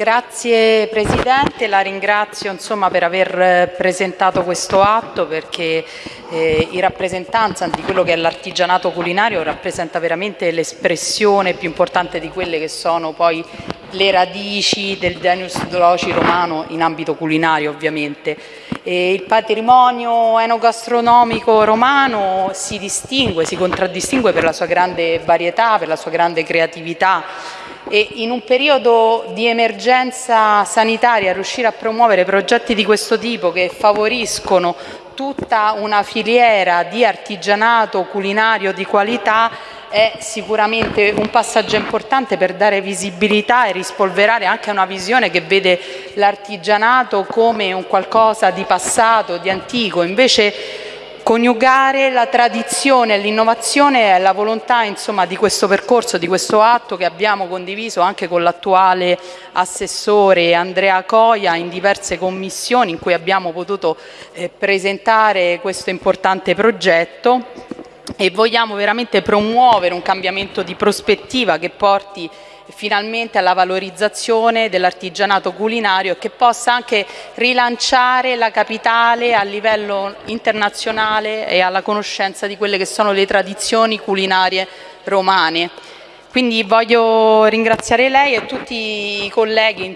Grazie Presidente, la ringrazio insomma, per aver presentato questo atto perché eh, in rappresentanza di quello che è l'artigianato culinario rappresenta veramente l'espressione più importante di quelle che sono poi le radici del Deus Loci romano in ambito culinario ovviamente. E il patrimonio enogastronomico romano si distingue, si contraddistingue per la sua grande varietà, per la sua grande creatività e in un periodo di emergenza sanitaria riuscire a promuovere progetti di questo tipo che favoriscono tutta una filiera di artigianato culinario di qualità è sicuramente un passaggio importante per dare visibilità e rispolverare anche una visione che vede l'artigianato come un qualcosa di passato, di antico, invece coniugare la tradizione e l'innovazione è la volontà insomma, di questo percorso, di questo atto che abbiamo condiviso anche con l'attuale assessore Andrea Coia in diverse commissioni in cui abbiamo potuto eh, presentare questo importante progetto. E vogliamo veramente promuovere un cambiamento di prospettiva che porti finalmente alla valorizzazione dell'artigianato culinario e che possa anche rilanciare la capitale a livello internazionale e alla conoscenza di quelle che sono le tradizioni culinarie romane. Quindi voglio ringraziare lei e tutti i colleghi,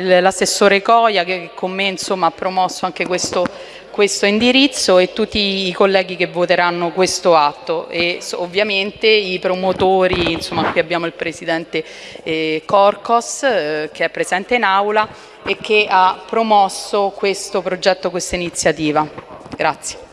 l'assessore Coia che con me insomma, ha promosso anche questo questo indirizzo e tutti i colleghi che voteranno questo atto e ovviamente i promotori, insomma qui abbiamo il Presidente eh, Corcos eh, che è presente in aula e che ha promosso questo progetto, questa iniziativa. Grazie.